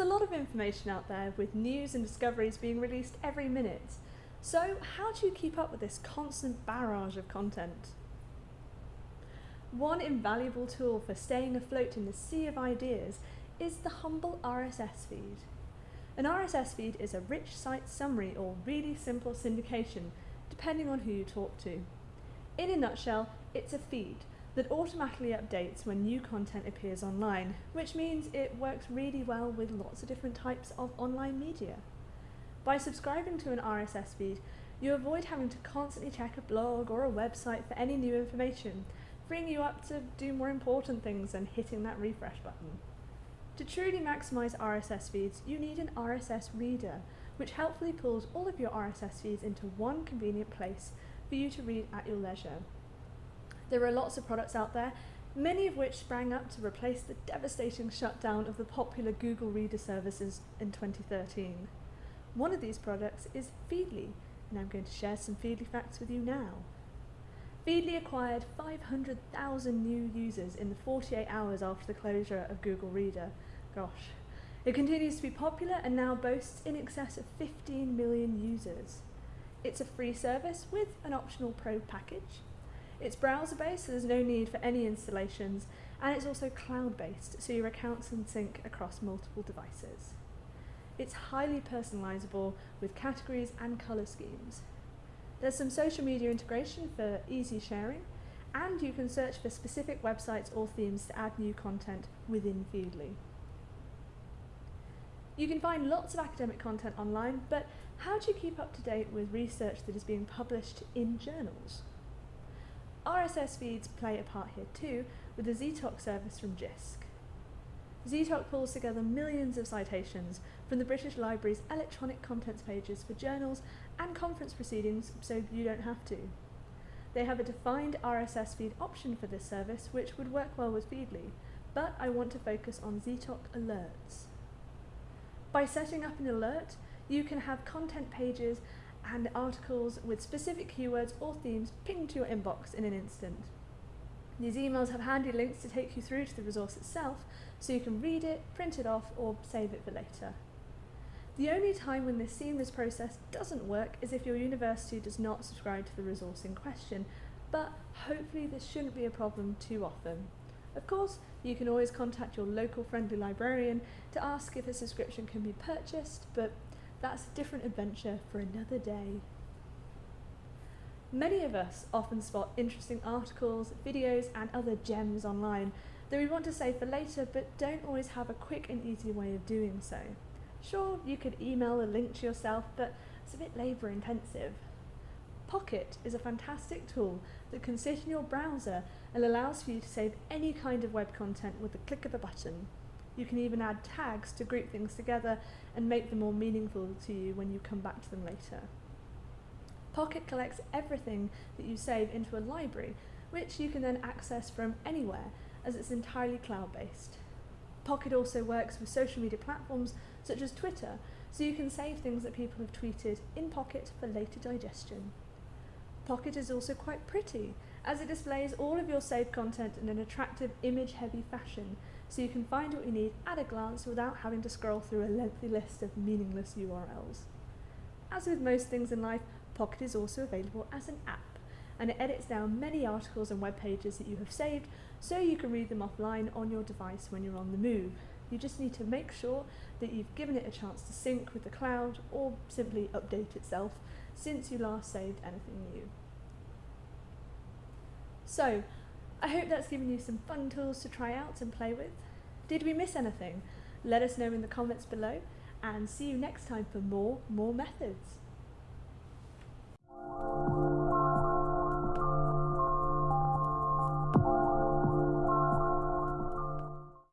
of information out there with news and discoveries being released every minute. So, how do you keep up with this constant barrage of content? One invaluable tool for staying afloat in the sea of ideas is the humble RSS feed. An RSS feed is a rich site summary or really simple syndication, depending on who you talk to. In a nutshell, it's a feed that automatically updates when new content appears online, which means it works really well with lots of different types of online media. By subscribing to an RSS feed, you avoid having to constantly check a blog or a website for any new information, freeing you up to do more important things than hitting that refresh button. To truly maximise RSS feeds, you need an RSS reader, which helpfully pulls all of your RSS feeds into one convenient place for you to read at your leisure. There are lots of products out there, many of which sprang up to replace the devastating shutdown of the popular Google Reader services in 2013. One of these products is Feedly, and I'm going to share some Feedly facts with you now. Feedly acquired 500,000 new users in the 48 hours after the closure of Google Reader. Gosh. It continues to be popular and now boasts in excess of 15 million users. It's a free service with an optional pro package. It's browser based, so there's no need for any installations, and it's also cloud based, so your accounts can sync across multiple devices. It's highly personalizable with categories and color schemes. There's some social media integration for easy sharing, and you can search for specific websites or themes to add new content within Feedly. You can find lots of academic content online, but how do you keep up to date with research that is being published in journals? RSS feeds play a part here too, with the Zetoc service from JISC. Zetoc pulls together millions of citations from the British Library's electronic contents pages for journals and conference proceedings so you don't have to. They have a defined RSS feed option for this service which would work well with Feedly, but I want to focus on Zetoc alerts. By setting up an alert, you can have content pages and articles with specific keywords or themes pinged to your inbox in an instant. These emails have handy links to take you through to the resource itself, so you can read it, print it off, or save it for later. The only time when this seamless process doesn't work is if your university does not subscribe to the resource in question, but hopefully this shouldn't be a problem too often. Of course, you can always contact your local friendly librarian to ask if a subscription can be purchased, but that's a different adventure for another day. Many of us often spot interesting articles, videos and other gems online that we want to save for later but don't always have a quick and easy way of doing so. Sure, you could email a link to yourself, but it's a bit labour intensive. Pocket is a fantastic tool that can sit in your browser and allows for you to save any kind of web content with the click of a button. You can even add tags to group things together and make them more meaningful to you when you come back to them later. Pocket collects everything that you save into a library, which you can then access from anywhere as it's entirely cloud-based. Pocket also works with social media platforms such as Twitter, so you can save things that people have tweeted in Pocket for later digestion. Pocket is also quite pretty, as it displays all of your saved content in an attractive image-heavy fashion, so you can find what you need at a glance without having to scroll through a lengthy list of meaningless URLs. As with most things in life, Pocket is also available as an app, and it edits down many articles and web pages that you have saved so you can read them offline on your device when you're on the move. You just need to make sure that you've given it a chance to sync with the cloud or simply update itself since you last saved anything new. So, I hope that's given you some fun tools to try out and play with. Did we miss anything? Let us know in the comments below and see you next time for more More Methods.